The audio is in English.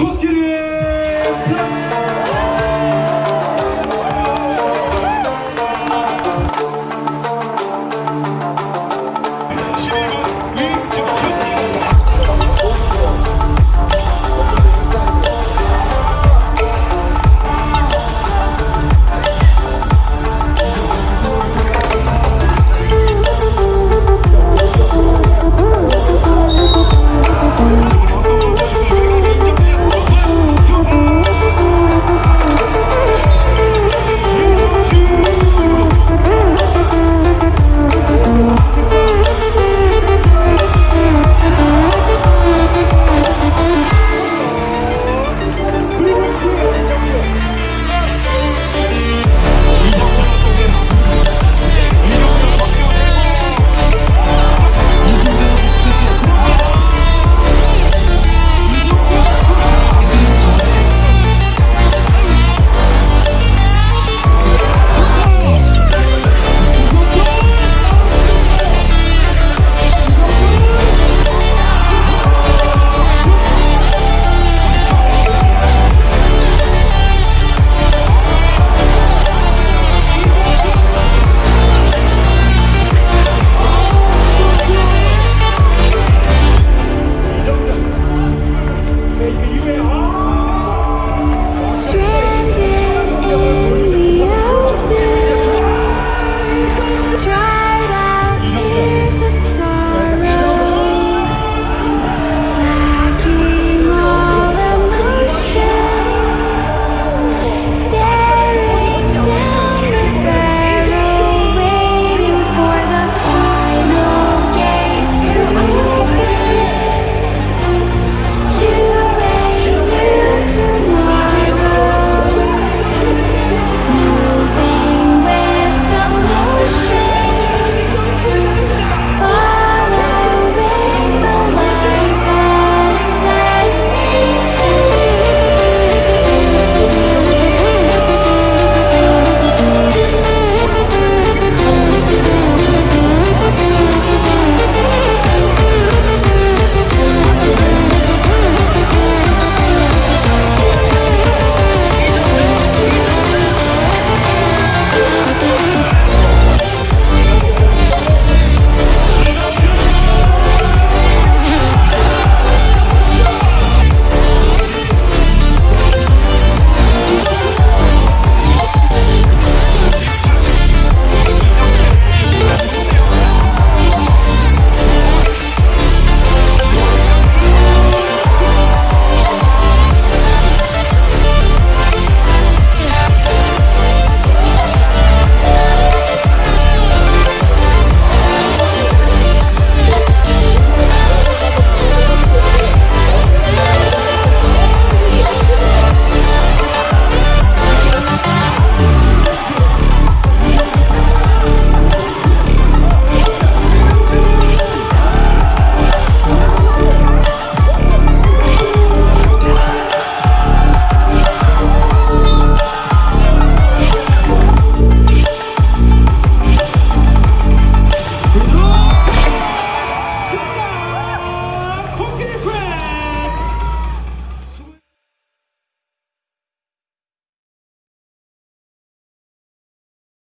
코끼리 플레이!